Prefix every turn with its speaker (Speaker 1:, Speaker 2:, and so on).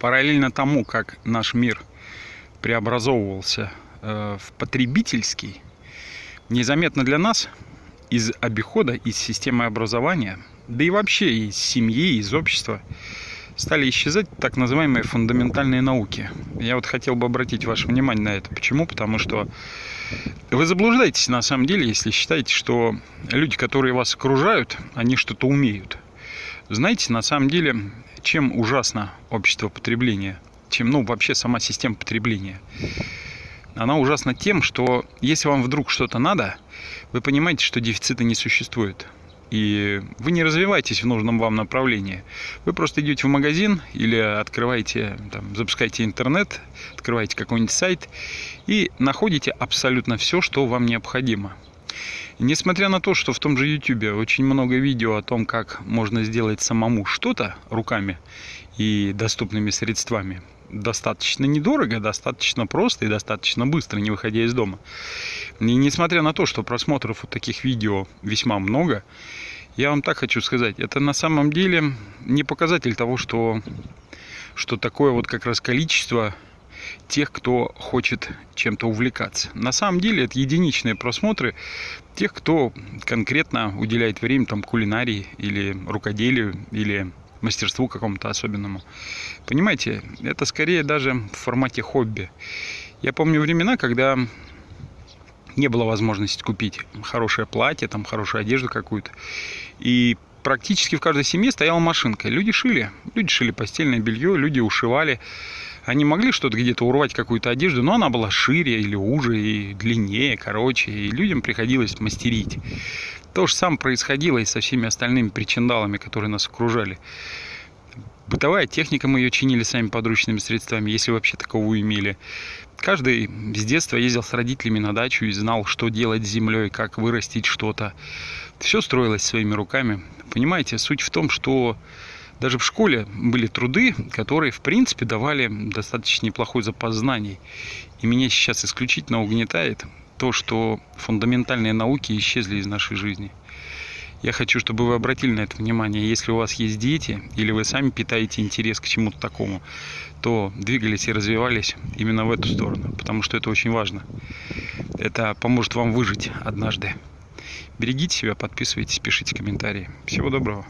Speaker 1: параллельно тому, как наш мир преобразовывался э, в потребительский, незаметно для нас из обихода, из системы образования, да и вообще из семьи, из общества стали исчезать так называемые фундаментальные науки. Я вот хотел бы обратить ваше внимание на это. Почему? Потому что вы заблуждаетесь на самом деле, если считаете, что люди, которые вас окружают, они что-то умеют. Знаете, на самом деле, чем ужасно общество потребления, чем, ну, вообще сама система потребления. Она ужасна тем, что если вам вдруг что-то надо, вы понимаете, что дефицита не существует и вы не развиваетесь в нужном вам направлении. Вы просто идете в магазин или открываете, там, запускаете интернет, открываете какой-нибудь сайт и находите абсолютно все, что вам необходимо. Несмотря на то, что в том же YouTube очень много видео о том, как можно сделать самому что-то руками и доступными средствами, достаточно недорого, достаточно просто и достаточно быстро, не выходя из дома. И несмотря на то, что просмотров вот таких видео весьма много, я вам так хочу сказать, это на самом деле не показатель того, что, что такое вот как раз количество тех, кто хочет чем-то увлекаться. На самом деле это единичные просмотры тех, кто конкретно уделяет время там кулинарии или рукоделию или мастерству какому-то особенному. Понимаете, это скорее даже в формате хобби. Я помню времена, когда не было возможности купить хорошее платье, там хорошую одежду какую-то. И практически в каждой семье стояла машинка. Люди шили. Люди шили постельное белье, люди ушивали. Они могли что-то где-то урвать, какую-то одежду, но она была шире или уже, и длиннее, короче. И людям приходилось мастерить. То же самое происходило и со всеми остальными причиндалами, которые нас окружали. Бытовая техника, мы ее чинили сами подручными средствами, если вообще таковую имели. Каждый с детства ездил с родителями на дачу и знал, что делать с землей, как вырастить что-то. Все строилось своими руками. Понимаете, суть в том, что даже в школе были труды, которые, в принципе, давали достаточно неплохой запас знаний. И меня сейчас исключительно угнетает то, что фундаментальные науки исчезли из нашей жизни. Я хочу, чтобы вы обратили на это внимание. Если у вас есть дети, или вы сами питаете интерес к чему-то такому, то двигались и развивались именно в эту сторону, потому что это очень важно. Это поможет вам выжить однажды. Берегите себя, подписывайтесь, пишите комментарии. Всего доброго.